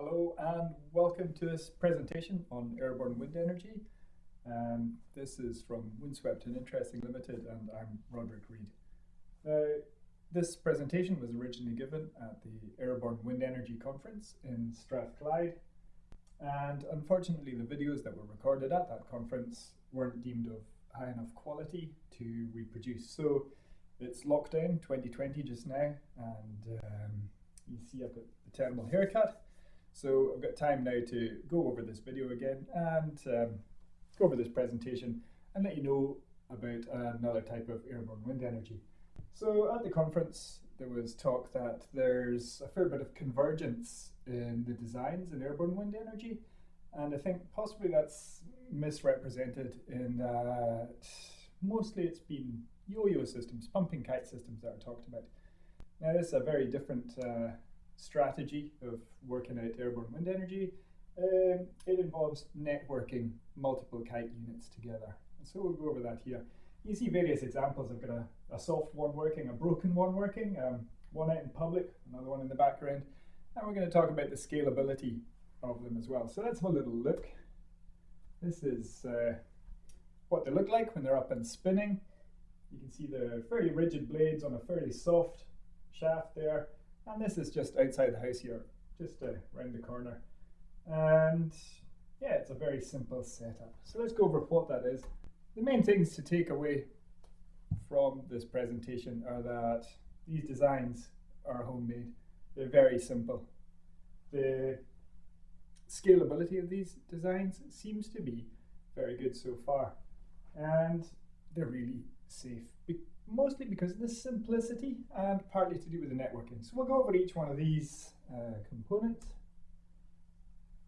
Hello and welcome to this presentation on airborne wind energy. Um, this is from Windswept and Interesting Limited and I'm Roderick Read. Uh, this presentation was originally given at the Airborne Wind Energy Conference in Strathclyde and unfortunately the videos that were recorded at that conference weren't deemed of high enough quality to reproduce. So it's lockdown 2020 just now and um, you see I've got the terrible haircut so I've got time now to go over this video again and um, go over this presentation and let you know about another type of airborne wind energy. So at the conference there was talk that there's a fair bit of convergence in the designs in airborne wind energy and I think possibly that's misrepresented in that mostly it's been yo-yo systems, pumping kite systems that are talked about. Now this is a very different uh, strategy of working out airborne wind energy. Um, it involves networking multiple kite units together. And so we'll go over that here. You see various examples. I've got a, a soft one working, a broken one working, um, one out in public, another one in the background. And we're going to talk about the scalability of them as well. So let's have a little look. This is uh, what they look like when they're up and spinning. You can see the fairly rigid blades on a fairly soft shaft there. And this is just outside the house here, just uh, round the corner. And yeah, it's a very simple setup. So let's go over what that is. The main things to take away from this presentation are that these designs are homemade. They're very simple. The scalability of these designs seems to be very good so far. And they're really safe mostly because of the simplicity and partly to do with the networking. So we'll go over each one of these uh, components.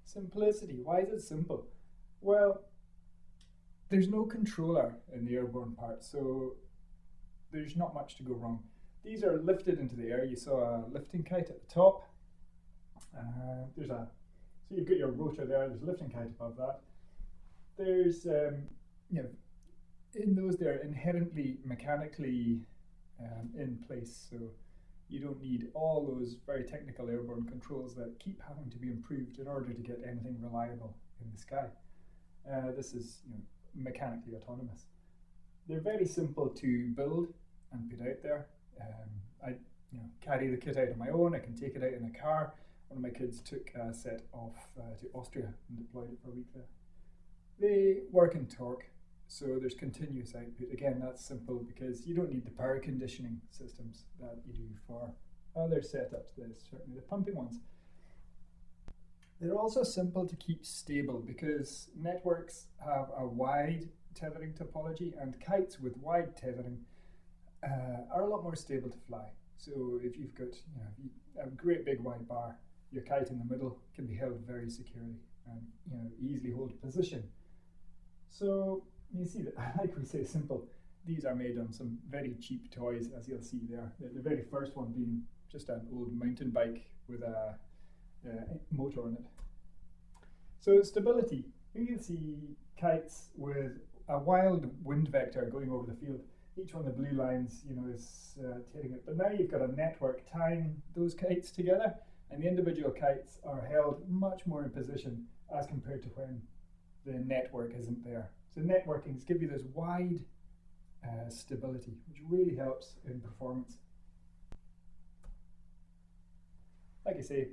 Simplicity, why is it simple? Well, there's no controller in the airborne part, so there's not much to go wrong. These are lifted into the air. You saw a lifting kite at the top. Uh, there's a, so you've got your rotor there, there's a lifting kite above that. There's, um, you know, in those they're inherently mechanically um, in place so you don't need all those very technical airborne controls that keep having to be improved in order to get anything reliable in the sky. Uh, this is you know, mechanically autonomous. They're very simple to build and put out there. Um, I you know, carry the kit out on my own, I can take it out in a car. One of my kids took a set off uh, to Austria and deployed it for a week there. They work in torque so there's continuous output. Again, that's simple because you don't need the power conditioning systems that you do for other setups. Certainly the pumping ones. They're also simple to keep stable because networks have a wide tethering topology and kites with wide tethering uh, are a lot more stable to fly. So if you've got you know, a great big wide bar, your kite in the middle can be held very securely and you know easily hold position. So you see that, like we say, simple. These are made on some very cheap toys, as you'll see there. The, the very first one being just an old mountain bike with a, a motor on it. So stability. Here you see kites with a wild wind vector going over the field. Each one of the blue lines, you know, is uh, tearing it. But now you've got a network tying those kites together, and the individual kites are held much more in position as compared to when the network isn't there. So networkings give you this wide uh, stability, which really helps in performance. Like I say,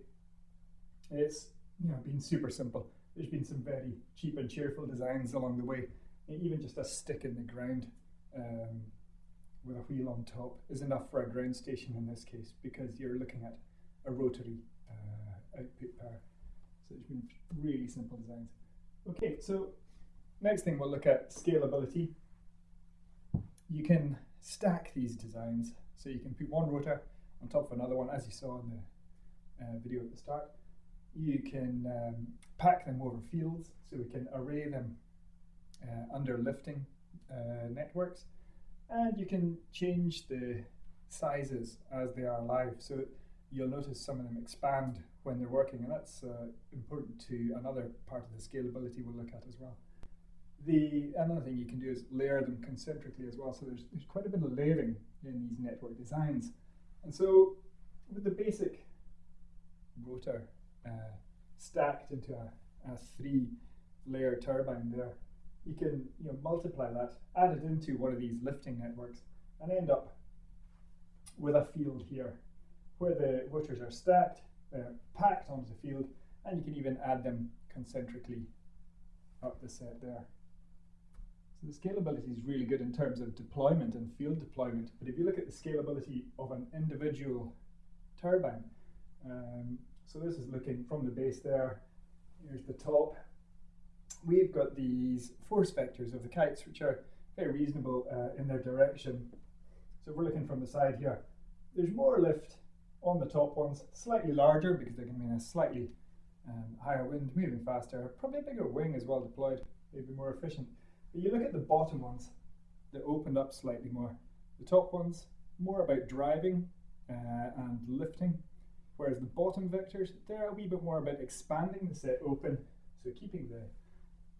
it's you know been super simple. There's been some very cheap and cheerful designs along the way. Even just a stick in the ground um, with a wheel on top is enough for a ground station in this case because you're looking at a rotary uh, output power. So it's been really simple designs. Okay, so Next thing we'll look at scalability. You can stack these designs. So you can put one rotor on top of another one, as you saw in the uh, video at the start. You can um, pack them over fields, so we can array them uh, under lifting uh, networks. And you can change the sizes as they are live. So you'll notice some of them expand when they're working, and that's uh, important to another part of the scalability we'll look at as well. The another thing you can do is layer them concentrically as well. So there's, there's quite a bit of layering in these network designs. And so with the basic rotor uh, stacked into a, a three layer turbine there. You can you know, multiply that, add it into one of these lifting networks, and end up with a field here where the rotors are stacked, they're packed onto the field, and you can even add them concentrically up the set there. So the scalability is really good in terms of deployment and field deployment, but if you look at the scalability of an individual turbine, um, so this is looking from the base there, here's the top. We've got these force vectors of the kites, which are very reasonable uh, in their direction. So if we're looking from the side here, there's more lift on the top ones, slightly larger because they're going be in a slightly um, higher wind, moving faster, probably a bigger wing as well deployed, maybe more efficient. You look at the bottom ones, they opened up slightly more. The top ones, more about driving uh, and lifting, whereas the bottom vectors, they're a wee bit more about expanding the set open, so keeping the,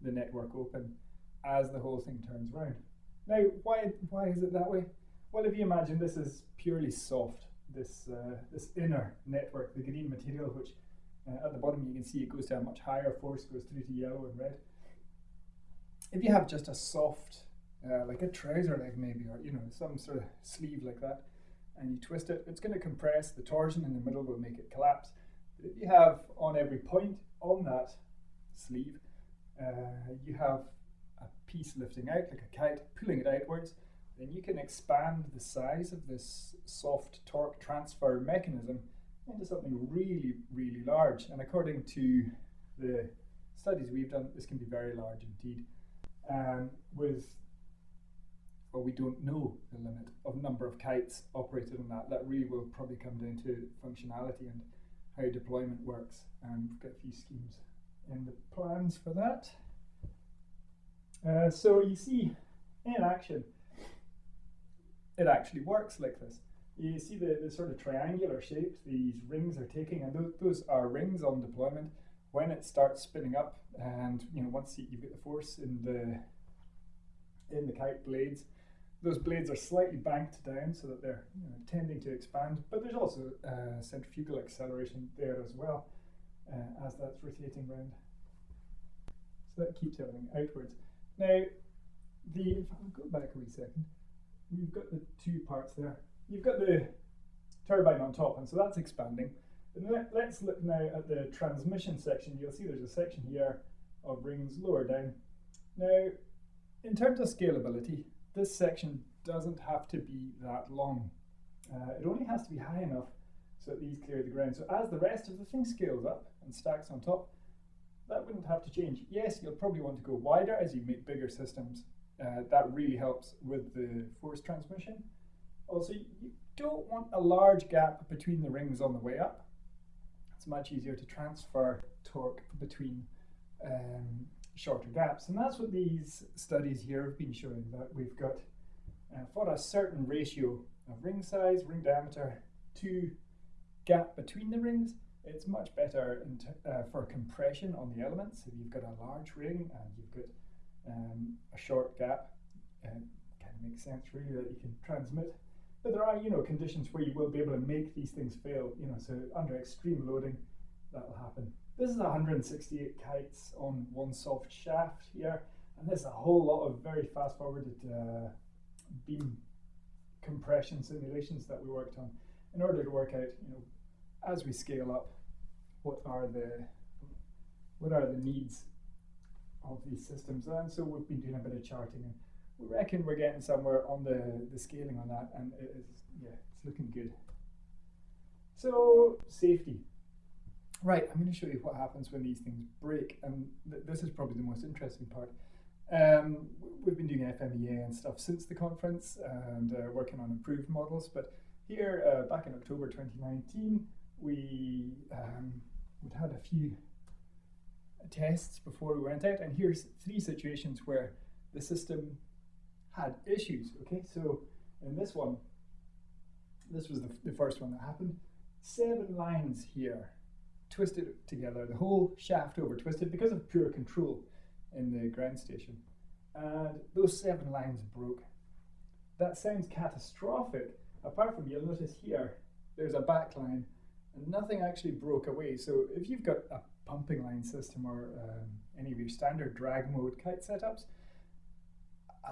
the network open as the whole thing turns around. Now, why, why is it that way? Well, if you imagine this is purely soft, this, uh, this inner network, the green material, which uh, at the bottom you can see it goes to a much higher force, goes through to yellow and red. If you have just a soft, uh, like a trouser leg maybe, or you know, some sort of sleeve like that, and you twist it, it's going to compress, the torsion in the middle will make it collapse. But if you have on every point on that sleeve, uh, you have a piece lifting out like a kite, pulling it outwards, then you can expand the size of this soft torque transfer mechanism into something really, really large. And according to the studies we've done, this can be very large indeed. Um, with, well, we don't know the limit of number of kites operated on that. That really will probably come down to functionality and how deployment works. And we've got a few schemes in the plans for that. Uh, so you see in action, it actually works like this. You see the, the sort of triangular shapes these rings are taking, and those, those are rings on deployment. When it starts spinning up, and you know once you, you get the force in the in the kite blades, those blades are slightly banked down so that they're you know, tending to expand. But there's also uh, centrifugal acceleration there as well uh, as that's rotating round. So that keeps everything outwards. Now, the if I'll go back a wee second we've got the two parts there. You've got the turbine on top, and so that's expanding. Let, us look now at the transmission section. You'll see there's a section here of rings lower down. Now, in terms of scalability, this section doesn't have to be that long. Uh, it only has to be high enough so that these clear the ground. So as the rest of the thing scales up and stacks on top, that wouldn't have to change. Yes, you'll probably want to go wider as you make bigger systems, uh, that really helps with the force transmission. Also, you don't want a large gap between the rings on the way up. Much easier to transfer torque between um, shorter gaps. And that's what these studies here have been showing, that we've got uh, for a certain ratio of ring size, ring diameter to gap between the rings, it's much better uh, for compression on the elements. If you've got a large ring and you've got um, a short gap. it kind of makes sense really that you can transmit. But there are, you know, conditions where you will be able to make these things fail, you know, so under extreme loading, that will happen. This is 168 kites on one soft shaft here, and there's a whole lot of very fast forwarded uh, beam compression simulations that we worked on in order to work out, you know, as we scale up, what are the what are the needs of these systems. And so we've been doing a bit of charting and we reckon we're getting somewhere on the, the scaling on that and it is, yeah, it's looking good. So safety. Right, I'm going to show you what happens when these things break and th this is probably the most interesting part. Um, we've been doing FMEA and stuff since the conference and uh, working on improved models, but here uh, back in October 2019 we um, we'd had a few tests before we went out, and here's three situations where the system had issues. Okay, so in this one, this was the, the first one that happened. Seven lines here twisted together, the whole shaft over twisted because of poor control in the ground station. And those seven lines broke. That sounds catastrophic, apart from you'll notice here, there's a back line and nothing actually broke away. So if you've got a pumping line system or um, any of your standard drag mode kite setups,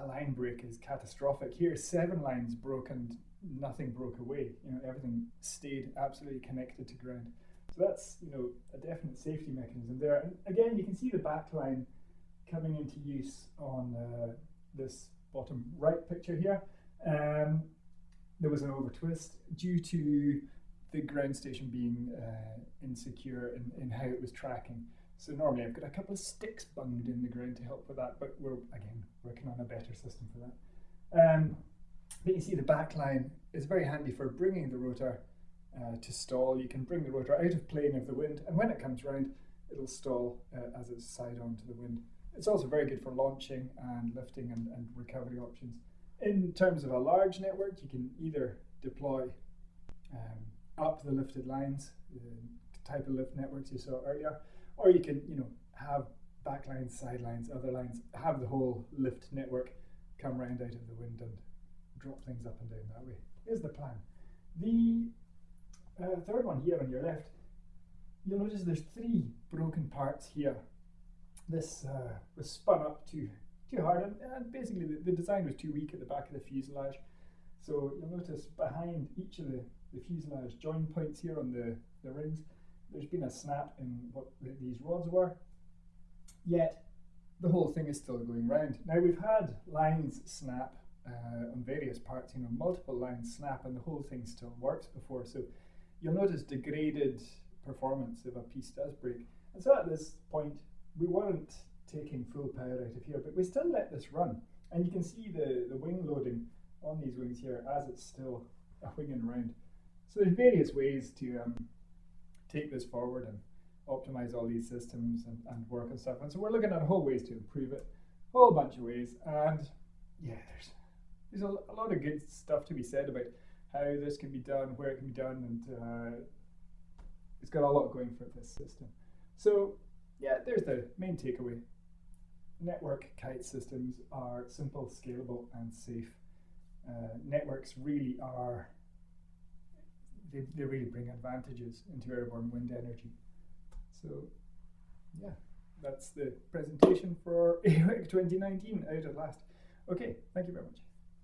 a line break is catastrophic. Here, seven lines broke and nothing broke away. You know, everything stayed absolutely connected to ground. So that's you know a definite safety mechanism there. And again, you can see the back line coming into use on uh, this bottom right picture here. Um, there was an over twist due to the ground station being uh, insecure in, in how it was tracking. So normally I've got a couple of sticks bunged in the ground to help with that, but we're again working on a better system for that. Um, but you see the back line is very handy for bringing the rotor uh, to stall. You can bring the rotor out of plane of the wind, and when it comes round, it'll stall uh, as it's side on to the wind. It's also very good for launching and lifting and, and recovery options. In terms of a large network, you can either deploy um, up the lifted lines, the type of lift networks you saw earlier, or you can, you know, have backlines, sidelines, other lines, have the whole lift network come round out of the wind and drop things up and down that way. Is the plan. The uh, third one here on your left, you'll notice there's three broken parts here. This uh, was spun up too too hard, and, and basically the, the, design was too weak at the back of the fuselage. So you'll notice behind each of the, the fuselage join points here on the, the rings, there's been a snap in what these rods were, yet the whole thing is still going round. Now we've had lines snap uh, on various parts, you know, multiple lines snap and the whole thing still works before. So you'll notice degraded performance if a piece does break. And so at this point, we weren't taking full power out of here, but we still let this run. And you can see the, the wing loading on these wings here as it's still winging around. So there's various ways to um, take this forward and optimize all these systems and, and work and stuff. And so we're looking at whole ways to improve it, a whole bunch of ways. And yeah, there's there's a, a lot of good stuff to be said about how this can be done, where it can be done, and uh, it's got a lot going for this system. So yeah, there's the main takeaway. Network kite systems are simple, scalable, and safe. Uh, networks really are, they, they really bring advantages into airborne wind energy. So, yeah, that's the presentation for AWEC 2019 out at last. Okay, thank you very much.